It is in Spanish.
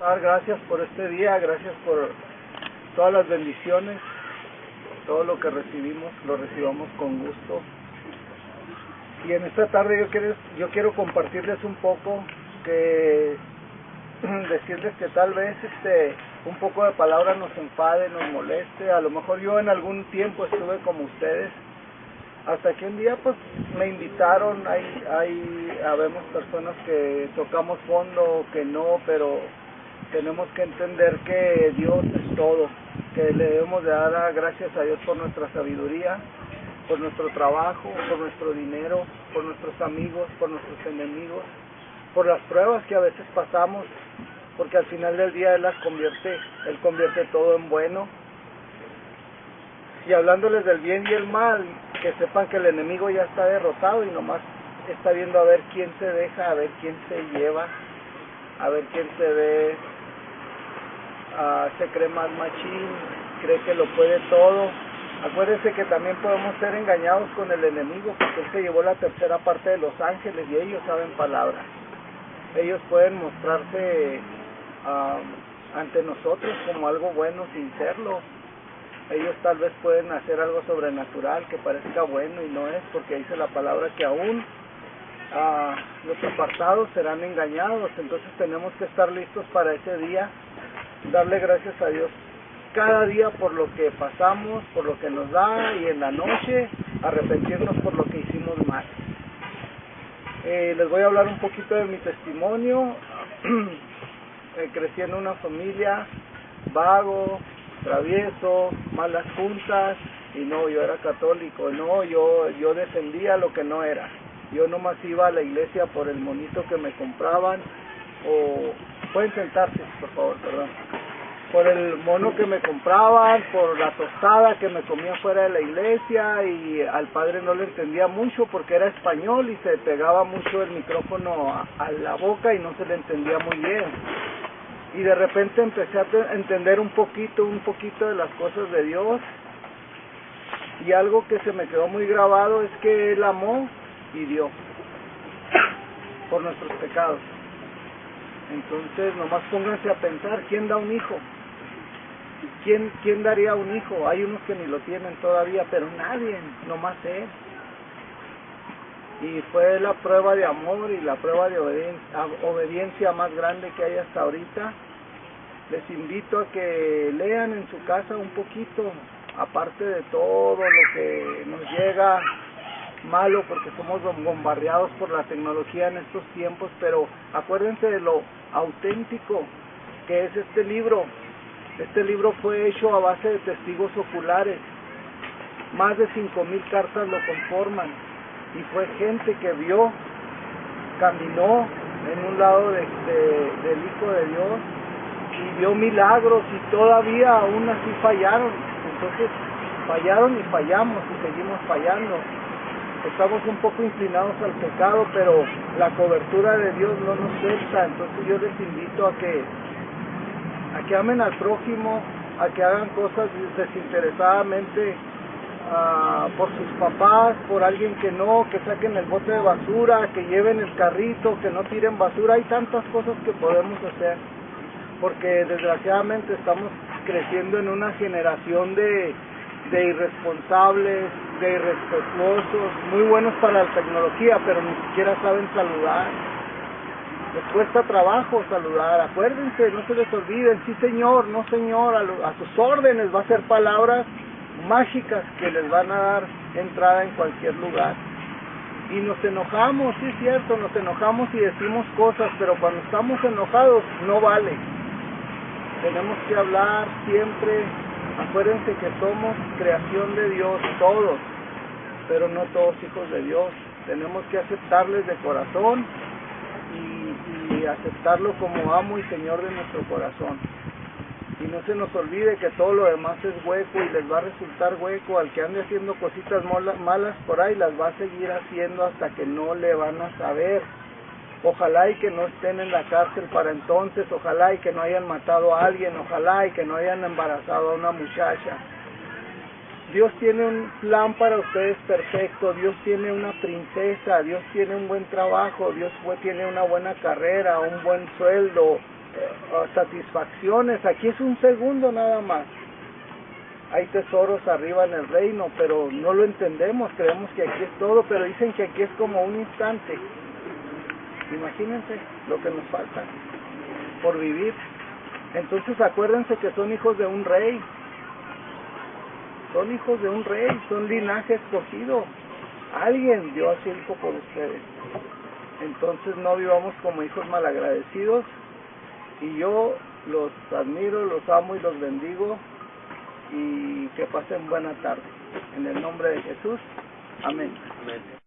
Dar gracias por este día, gracias por todas las bendiciones, todo lo que recibimos, lo recibamos con gusto. Y en esta tarde yo quiero, yo quiero compartirles un poco, que decirles que tal vez este un poco de palabra nos enfade, nos moleste, a lo mejor yo en algún tiempo estuve como ustedes, hasta que un día pues me invitaron, hay, hay, habemos personas que tocamos fondo, que no, pero tenemos que entender que Dios es todo, que le debemos de dar gracias a Dios por nuestra sabiduría, por nuestro trabajo, por nuestro dinero, por nuestros amigos, por nuestros enemigos, por las pruebas que a veces pasamos, porque al final del día Él las convierte, Él convierte todo en bueno. Y hablándoles del bien y el mal, que sepan que el enemigo ya está derrotado y nomás está viendo a ver quién se deja, a ver quién se lleva, a ver quién se ve, uh, se cree más machín, cree que lo puede todo. Acuérdense que también podemos ser engañados con el enemigo porque él se llevó la tercera parte de los ángeles y ellos saben palabras. Ellos pueden mostrarse uh, ante nosotros como algo bueno sin serlo ellos tal vez pueden hacer algo sobrenatural que parezca bueno y no es, porque dice la palabra que aún ah, los apartados serán engañados, entonces tenemos que estar listos para ese día, darle gracias a Dios cada día por lo que pasamos, por lo que nos da y en la noche arrepentirnos por lo que hicimos mal. Eh, les voy a hablar un poquito de mi testimonio. eh, crecí en una familia vago, travieso, malas juntas, y no, yo era católico, no, yo, yo defendía lo que no era. Yo nomás iba a la iglesia por el monito que me compraban, o pueden sentarse, por favor, perdón. Por el mono que me compraban, por la tostada que me comía fuera de la iglesia y al padre no le entendía mucho porque era español y se pegaba mucho el micrófono a, la boca y no se le entendía muy bien y de repente empecé a entender un poquito, un poquito de las cosas de Dios y algo que se me quedó muy grabado es que Él amó y dio por nuestros pecados. Entonces, nomás pónganse a pensar, ¿quién da un hijo? ¿Quién, ¿Quién daría un hijo? Hay unos que ni lo tienen todavía, pero nadie, nomás Él y fue la prueba de amor y la prueba de obediencia, más grande que hay hasta ahorita. Les invito a que lean en su casa un poquito, aparte de todo lo que nos llega malo porque somos bombardeados por la tecnología en estos tiempos, pero acuérdense de lo auténtico que es este libro. Este libro fue hecho a base de testigos oculares. Más de cinco mil cartas lo conforman y fue gente que vio, caminó en un lado de, del Hijo de Dios y vio milagros y todavía aún así fallaron. Entonces fallaron y fallamos y seguimos fallando. Estamos un poco inclinados al pecado, pero la cobertura de Dios no nos suelta. Entonces yo les invito a que, a que amen al prójimo, a que hagan cosas desinteresadamente por sus papás, por alguien que no, que saquen el bote de basura, que lleven el carrito, que no tiren basura. Hay tantas cosas que podemos hacer, porque desgraciadamente estamos creciendo en una generación de, de irresponsables, de irrespetuosos, muy buenos para la tecnología, pero ni siquiera saben saludar. Les cuesta trabajo saludar, acuérdense, no se les olviden, sí señor, no señor, a, a sus órdenes va a ser palabras mágicas que les van a dar entrada en cualquier lugar. Y nos enojamos, sí es cierto, nos enojamos y decimos cosas, pero cuando estamos enojados no vale. Tenemos que hablar siempre, acuérdense que somos creación de Dios, todos, pero no todos hijos de Dios. Tenemos que aceptarles de corazón y, aceptarlo como amo y Señor de nuestro corazón. Y no se nos olvide que todo lo demás es hueco y les va a resultar hueco. Al que ande haciendo cositas malas por ahí, las va a seguir haciendo hasta que no le van a saber. Ojalá y que no estén en la cárcel para entonces, ojalá y que no hayan matado a alguien, ojalá y que no hayan embarazado a una muchacha. Dios tiene un plan para ustedes perfecto, Dios tiene una princesa, Dios tiene un buen trabajo, Dios tiene una buena carrera, un buen sueldo, eh, satisfacciones. Aquí es un segundo nada más. Hay tesoros arriba en el reino, pero no lo entendemos. Creemos que aquí es todo, pero dicen que aquí es como un instante. Imagínense lo que nos falta por vivir. Entonces acuérdense que son hijos de un rey. Son hijos de un rey, son linaje escogido. Alguien dio hijo por ustedes. Entonces no vivamos como hijos malagradecidos. Y yo los admiro, los amo y los bendigo. Y que pasen buena tarde. En el nombre de Jesús. Amén. Amén.